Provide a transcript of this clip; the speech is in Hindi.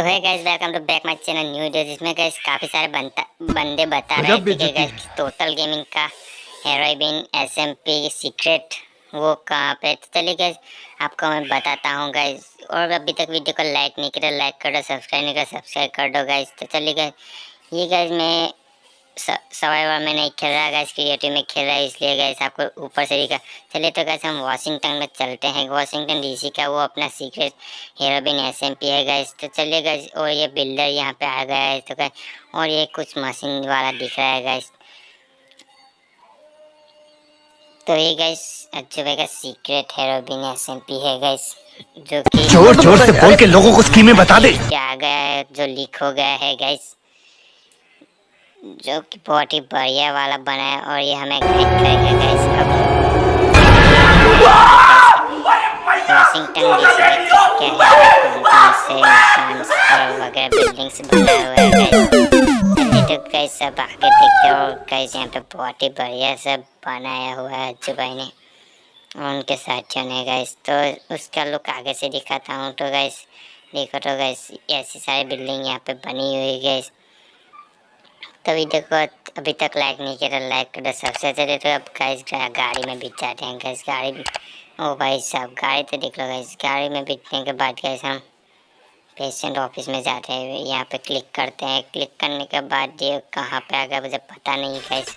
तो है guys welcome to back my channel new video जिसमें गैस काफ़ी सारे बनता बंदे बता रहे थे कि गैस टोटल गेमिंग का हेरोबिन पी सीक्रेट वो कहाँ पे तो चलिए गैस आपको मैं बताता हूँ गैस और अभी तक वीडियो को लाइक नहीं करो लाइक कर दो सब्सक्राइब नहीं करो सब्सक्राइब कर दो गैस तो चलिए गैस ये गैस मैं सवाइवर में नहीं खेल रहा गैस क्रिएटिव में खेल रहा है इसलिए गैस आपको ऊपर से दिखा चलिए तो गैस हम वाशिंगटन में चलते हैं। वाशिंगटन डीसी का वो अपना सीक्रेट हीरोबिन एसएमपी है गैस तो चलिए गैस और ये बिल्डर यहाँ पे आ गया है तो गैस और ये कुछ मशीन वाला दिख रहा है गैस तो ये गैस अच्छे भाई का सीक्रेट हेरोबिन पी है गैस जो कि ज़ोर ज़ोर से बोल के लोगों को स्कीमें बता दे। क्या गया है जो लीक हो गया है गैस जो कि बहुत ही बढ़िया वाला बना है और ये हमें गाइड करेगा गाइस अब। वाशिंगटन बिल्डिंग्स बना हुआ है गाइस सब आगे देखते हो गाइस यहाँ पे बहुत ही बढ़िया सब बनाया हुआ है भाई ने उनके साथियों ने गाइस तो उसका लुक आगे से दिखाता हूँ तो गाइस देखो तो गाइस ऐसी सारी बिल्डिंग यहाँ पे बनी हुई गाइस तो देखो, अभी तक लाइक नहीं तो लाइक कर सबसे अच्छा तो अब गाइस गाड़ी में बीत जाते हैं गैस गाड़ी ओ भाई साहब, गाड़ी तो देख लो गैस गाड़ी में बीतने के बाद गैस हम पेशेंट ऑफ़िस में जाते हैं, यहाँ पे क्लिक करते हैं क्लिक करने के बाद ये कहाँ पे आ गया मुझे पता नहीं गैस